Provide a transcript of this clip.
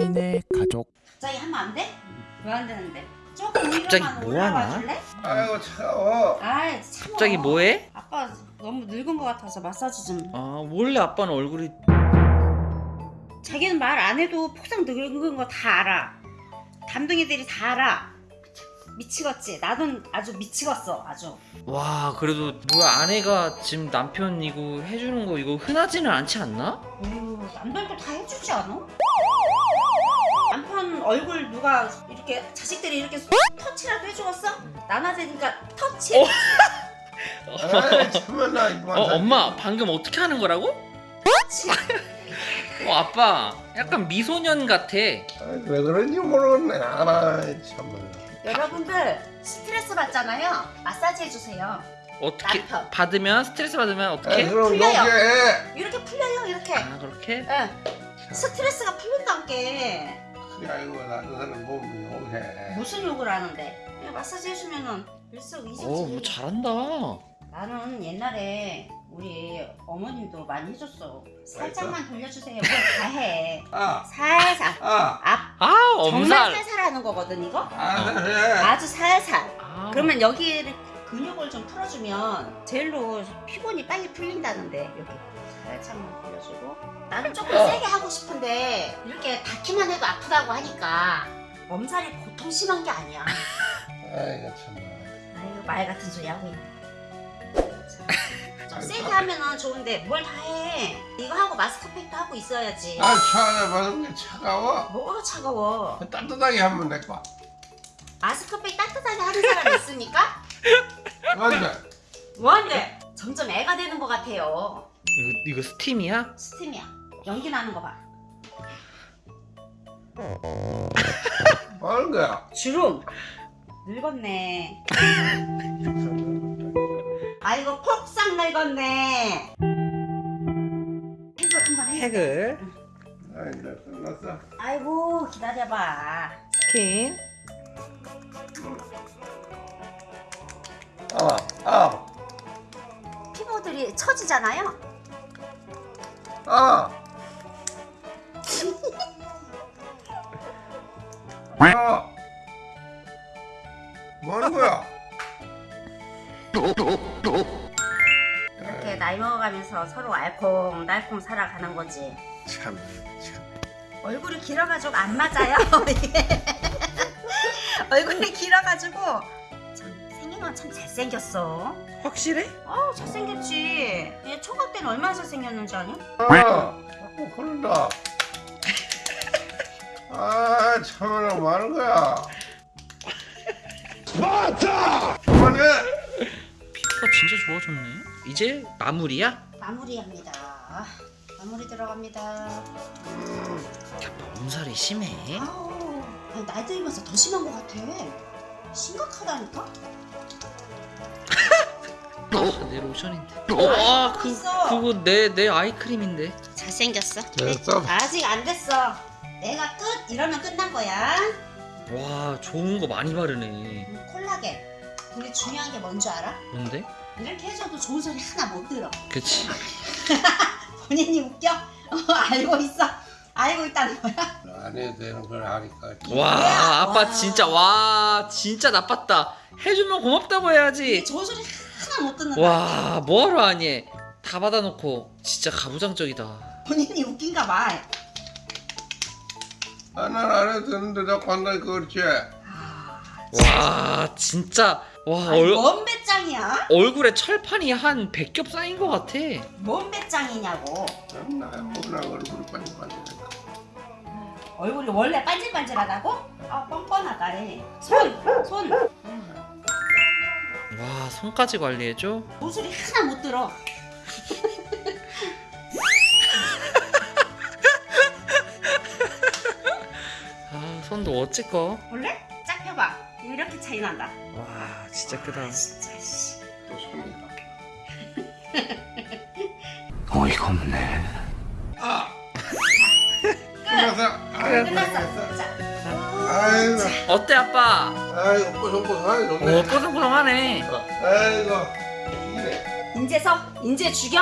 3인의 가족 갑자기 하면 안 돼? 왜 안 되는데? 조금 갑자기 위로만 뭐 올라와 하나? 줄래? 아이고 차가워 아이 갑자기 뭐해? 아빠 너무 늙은 것 같아서 마사지 좀아 원래 아빠는 얼굴이 자기는 말 안 해도 폭삭 늙은 거 다 알아 담둥이들이 다 알아 미치겠지 나도 아주 미치겠어 아주 와 그래도 뭐야 아내가 지금 남편이고 해주는 거 이거 흔하지는 않지 않나? 어휴, 남들도 다 해주지 않아? 남편 얼굴 누가 이렇게 자식들이 이렇게 터치라도 해주었어? 나눠지니까 터치? 아이 참나 이만 어 엄마 방금 어떻게 하는 거라고? 터치 어 아빠 약간 미소년 같아 왜 그런지 모르겠네 아 참나 여러분들 스트레스 받잖아요 마사지 해주세요 어떻게 남편. 받으면 스트레스 받으면 아 어떻게? 그럼 풀려요. 녹게 이렇게 풀려요 이렇게 아 그렇게? 예. 스트레스가 풀린다는 게 그게 아이고 나도 사는 몸이 오게 무슨 욕을 하는데? 그냥 마사지 해주면은 일석이조지 어 뭐 잘한다. 나는 옛날에 우리 어머님도 많이 해줬어. 살짝만 돌려주세요. 뭘 다해. 아아 살살. 아, 앞아 정말 엄살 살살 하는 거거든 이거? 아, 네. 아주 살살. 아, 그러면 여기를 근육을 좀 풀어주면 젤로 피곤이 빨리 풀린다는데 여기 살짝만 돌려주고. 나는 조금 어. 세게 하고 싶은데 이렇게 닿기만 해도 아프다고 하니까 엄살이 보통 심한 게 아니야. 아이고 참나. 아이고 말 같은 소리 하고 있네. 좀 세게 하면은 좋은데 뭘 다 해. 이거 하고 마스크팩도 하고 있어야지. 아 차가 받은 게 차가워. 뭐가 차가워? 따뜻하게 하면 될거. 마스크팩 따뜻하게 하는 사람 있습니까? 맞네 뭐한데? 점점 애가 되는 것 같아요. 이거, 이거 스팀이야? 스팀이야. 연기 나는 거봐. 뭐 하는 거야? 주름. 늙었네. 아이고 폭삭 늙었네. 해글 한번 해. 핵을 아이 나 끝났어. 아이고 기다려봐. 스킨 처지잖아요 아. 야. 뭐 하는 거야? 이렇게 나이 먹어가면서 서로 알콩달콩 살아가는 거지 참, 참. 얼굴이 길어가지고 안 맞아요 참 잘생겼어 확실해? 어 잘생겼지 얘 초과 때는 얼마나 잘생겼는지 아냐? 아, 자꾸 흐른다. 아, 참으라 뭐 하는 거야? 맞다! 그만해! 피부가 진짜 좋아졌네 이제 마무리야? 마무리합니다 마무리 들어갑니다 음, 아빠 엄살이 심해 아우 아니, 나이 들면서 더 심한 것 같아 심각하다니까? 아, 내 로션인데 어, 아, 그, 있어. 그거 내, 내 아이크림인데 잘생겼어 됐어. 아직 안 됐어 내가 끝 이러면 끝난 거야 와 좋은 거 많이 바르네 음, 콜라겐 근데 중요한 게 뭔 줄 알아? 뭔데? 이렇게 해줘도 좋은 소리 하나 못 들어 그치 본인이 웃겨? 어, 알고 있어 알고 있다는 거야 안 해도 되는 걸 하니까. 와? 아빠 와. 진짜 와 진짜 나빴다 해주면 고맙다고 해야지 좋은 소리 하나 못 듣는다 와 뭐하러 하니 다 받아놓고 진짜 가부장적이다 본인이 웃긴가 봐 아, 난안 해도 되는데 자꾸 한다니까 그렇지. 아, 와 진짜 와 아니, 얼, 뭔 배짱이야? 얼굴에 철판이 한 100겹 쌓인 것 같아 뭔 배짱이냐고 나 얼굴이 반짝반짝하니까. 얼굴이 원래 반질반질하다고? 아 뻔뻔하다래 손! 손! 와 손까지 관리해줘? 소리 하나 못 들어 아 손도 어찌꺼 볼래? 짝 펴봐 이렇게 차이 난다 와 진짜 크다 아, 진짜 씨. 또 손이다. 어이가 없네 아! 끝났어. 아, 끝났어 자 아이고, 어때 아빠? 아이고, 뽀송뽀송하네, 오 좋네. 뽀송뽀송하네 아이고, 이래. 인제서 인제 죽여